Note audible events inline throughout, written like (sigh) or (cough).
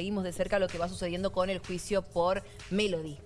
Seguimos de cerca lo que va sucediendo con el juicio por Melody.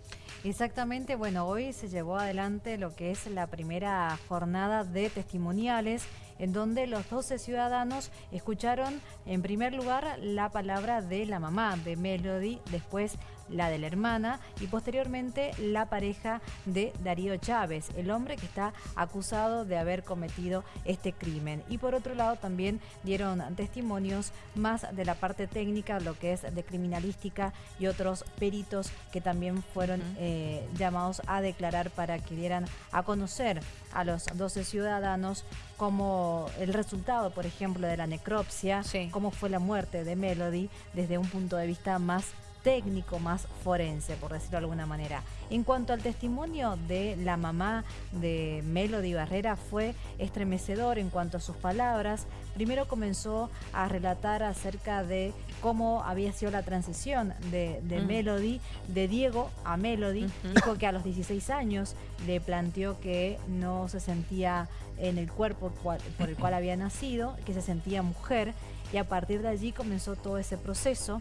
Exactamente, bueno, hoy se llevó adelante lo que es la primera jornada de testimoniales en donde los 12 ciudadanos escucharon en primer lugar la palabra de la mamá de Melody, después la de la hermana y posteriormente la pareja de Darío Chávez, el hombre que está acusado de haber cometido este crimen. Y por otro lado también dieron testimonios más de la parte técnica, lo que es de criminalística y otros peritos que también fueron eh, llamados a declarar para que dieran a conocer a los 12 ciudadanos como el resultado, por ejemplo, de la necropsia, cómo fue la muerte de Melody desde un punto de vista más técnico, más forense, por decirlo de alguna manera. En cuanto al testimonio de la mamá de Melody Barrera, fue estremecedor en cuanto a sus palabras. Primero comenzó a relatar acerca de cómo había sido la transición de, mm. Melody, de Diego a Melody. Dijo que a los 16 años le planteó que no se sentía en el cuerpo por el cual (laughs) había nacido, que se sentía mujer y a partir de allí comenzó todo ese proceso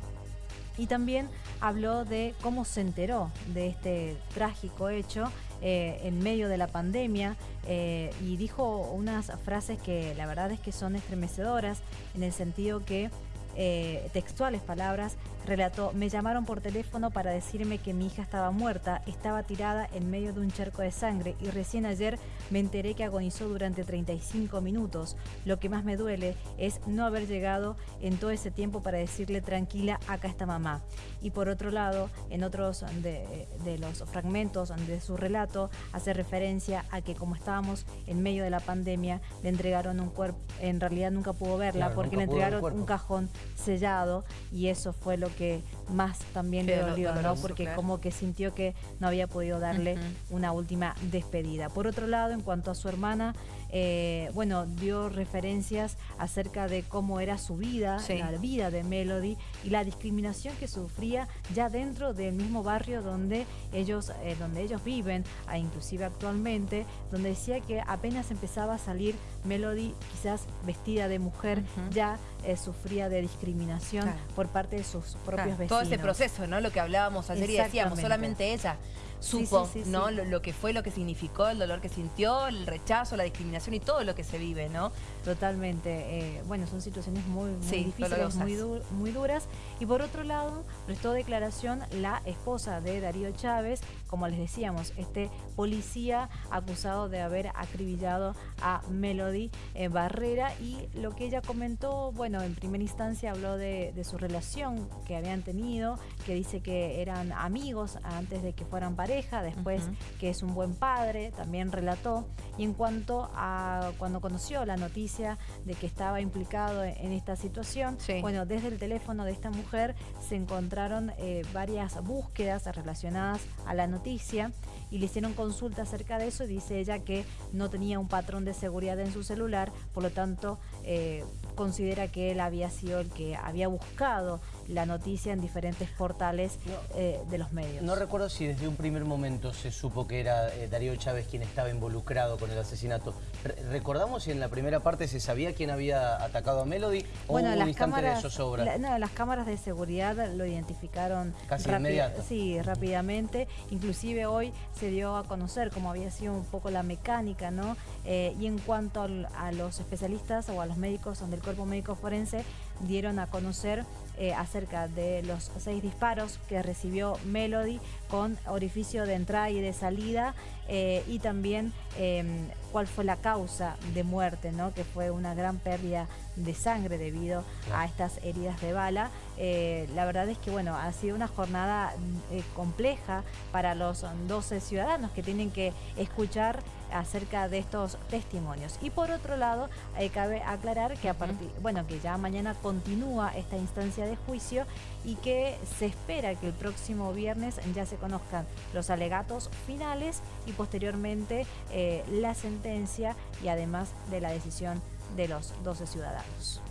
y también habló de cómo se enteró de este trágico hecho eh, en medio de la pandemia eh, y dijo unas frases que la verdad es que son estremecedoras en el sentido que eh, textuales palabras, relató, me llamaron por teléfono para decirme que mi hija estaba muerta, estaba tirada en medio de un charco de sangre y recién ayer me enteré que agonizó durante 35 minutos. Lo que más me duele es no haber llegado en todo ese tiempo para decirle tranquila, acá está mamá. Y por otro lado, en otros de, los fragmentos de su relato, hace referencia a que como estábamos en medio de la pandemia, le entregaron un cuerpo, en realidad nunca pudo verla porque le entregaron un cajón sellado y eso fue lo que más también le dolió, ¿no? Porque como que sintió que no había podido darle una última despedida. Por otro lado, en cuanto a su hermana, eh, bueno, dio referencias acerca de cómo era su vida, la vida de Melody y la discriminación que sufría ya dentro del mismo barrio donde ellos, eh, donde ellos viven, e inclusive actualmente, donde decía que apenas empezaba a salir Melody, quizás vestida de mujer, ya eh, sufría de discriminación por parte de sus propios vecinos. Todo ese proceso, ¿no? Lo que hablábamos ayer y decíamos, solamente ella supo, ¿no? Lo, que fue, lo que significó, el dolor que sintió, el rechazo, la discriminación y todo lo que se vive, ¿no? Totalmente. Eh, bueno, son situaciones muy, difíciles, muy, muy duras. Y por otro lado, prestó declaración la esposa de Darío Chávez, como les decíamos, este policía acusado de haber acribillado a Melody eh, Barrera y lo que ella comentó, bueno, en primera instancia habló de, su relación que habían tenido, que dice que eran amigos antes de que fueran pareja después que es un buen padre, también relató. Y en cuanto a cuando conoció la noticia de que estaba implicado en esta situación, bueno, desde el teléfono de esta mujer se encontraron eh, varias búsquedas relacionadas a la noticia y le hicieron consulta acerca de eso y dice ella que no tenía un patrón de seguridad en su celular, por lo tanto eh, considera que él había sido el que había buscado la noticia en diferentes portales eh, de los medios. No recuerdo si desde un primer momento se supo que era eh, Darío Chávez quien estaba involucrado con el asesinato. ¿Recordamos si en la primera parte se sabía quién había atacado a Melody o bueno, un instante de zozobra? no, las cámaras de seguridad lo identificaron Casi inmediato. Sí, rápidamente. Inclusive hoy se dio a conocer cómo había sido un poco la mecánica, ¿no? Eh, y en cuanto a los especialistas o a los médicos del cuerpo médico forense, dieron a conocer eh, acerca de los seis disparos que recibió Melody con orificio de entrada y de salida eh, y también em, cuál fue la causa de muerte, ¿no? que fue una gran pérdida de sangre debido a estas heridas de bala. Eh, la verdad es que bueno, ha sido una jornada compleja para los 12 ciudadanos que tienen que escuchar acerca de estos testimonios. Y por otro lado, cabe aclarar que a partir, bueno, que ya mañana continúa esta instancia de juicio y que se espera que el próximo viernes ya se conozcan los alegatos finales y posteriormente eh, la sentencia y además de la decisión de los 12 ciudadanos.